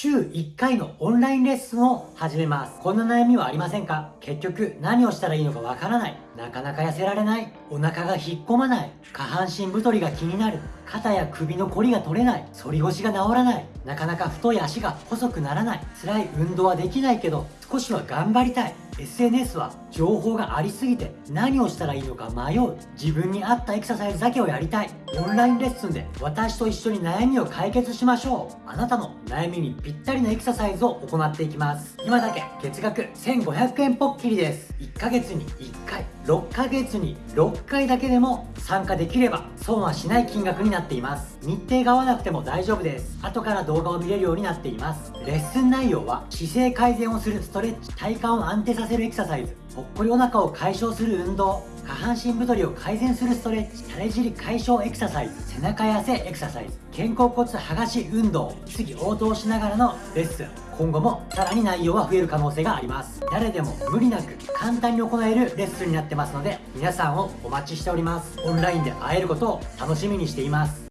週1回のオンラインレッスンを始めます。こんな悩みはありませんか？結局何をしたらいいのかわからない。なかなか痩せられない。お腹が引っ込まない。下半身太りが気になる。肩や首のこりが取れない。反り腰が治らない。なかなか太い足が細くならない。辛い運動はできないけど、少しは頑張りたい。SNS は情報がありすぎて何をしたらいいのか迷う。自分に合ったエクササイズだけをやりたい。オンラインレッスンで私と一緒に悩みを解決しましょう。あなたの悩みにぴったりのエクササイズを行っていきます。今だけ月額1500円ポッキリです。1ヶ月に1回。6ヶ月に6回だけでも参加できれば損はしない金額になっています。日程が合わなくても大丈夫です。後から動画を見れるようになっています。レッスン内容は姿勢改善をするストレッチ体幹を安定させるエクササイズ。ぽっこりお腹を解消する運動下半身太りを改善するストレッチ垂れ尻解消エクササイズ。背中痩せエクササイズ。肩甲骨剥がし運動。次応答しながらのレッスン。今後もさらに内容は増える可能性があります。誰でも無理なく簡単に行えるレッスンになってますので皆さんをお待ちしております。オンラインで会えることを楽しみにしています。